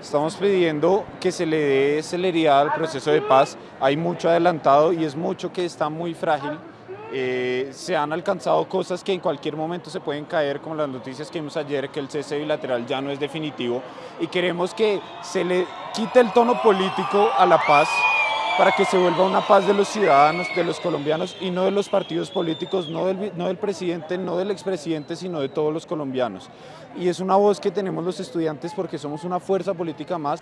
Estamos pidiendo que se le dé celeridad al proceso de paz. Hay mucho adelantado y es mucho que está muy frágil. Eh, se han alcanzado cosas que en cualquier momento se pueden caer, como las noticias que vimos ayer, que el cese bilateral ya no es definitivo. Y queremos que se le quite el tono político a la paz para que se vuelva una paz de los ciudadanos, de los colombianos y no de los partidos políticos, no del, no del presidente, no del expresidente, sino de todos los colombianos. Y es una voz que tenemos los estudiantes porque somos una fuerza política más.